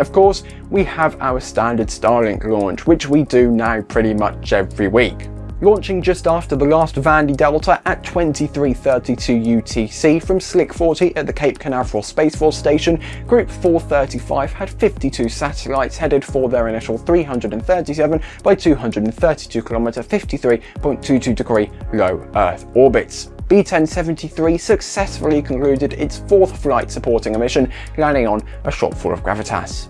Of course, we have our standard Starlink launch, which we do now pretty much every week launching just after the last Vandy Delta at 23.32 UTC from Slick 40 at the Cape Canaveral Space Force Station, Group 435 had 52 satellites headed for their initial 337 by 232 km 53.22 degree low Earth orbits. B-1073 successfully concluded its fourth flight supporting a mission, landing on a shop full of gravitas.